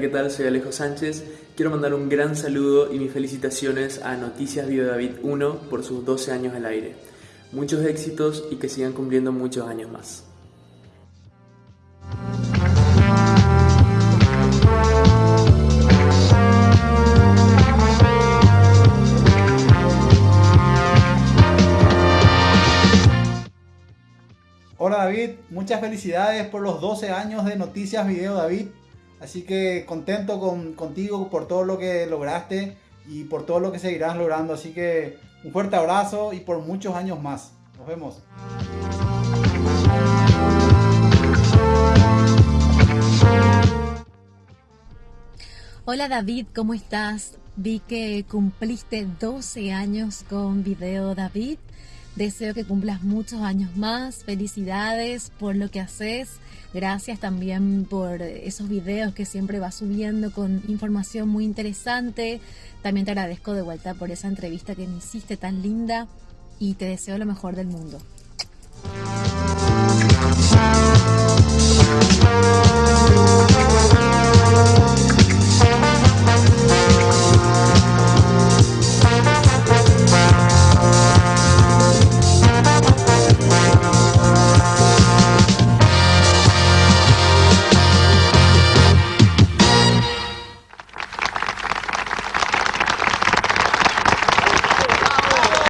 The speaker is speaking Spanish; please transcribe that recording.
tal? Soy Alejo Sánchez. Quiero mandar un gran saludo y mis felicitaciones a Noticias Video David 1 por sus 12 años al aire. Muchos éxitos y que sigan cumpliendo muchos años más. Hola David, muchas felicidades por los 12 años de Noticias Video David. Así que contento con, contigo por todo lo que lograste y por todo lo que seguirás logrando. Así que un fuerte abrazo y por muchos años más. Nos vemos. Hola David, ¿cómo estás? Vi que cumpliste 12 años con Video David. Deseo que cumplas muchos años más. Felicidades por lo que haces. Gracias también por esos videos que siempre vas subiendo con información muy interesante. También te agradezco de vuelta por esa entrevista que me hiciste tan linda y te deseo lo mejor del mundo.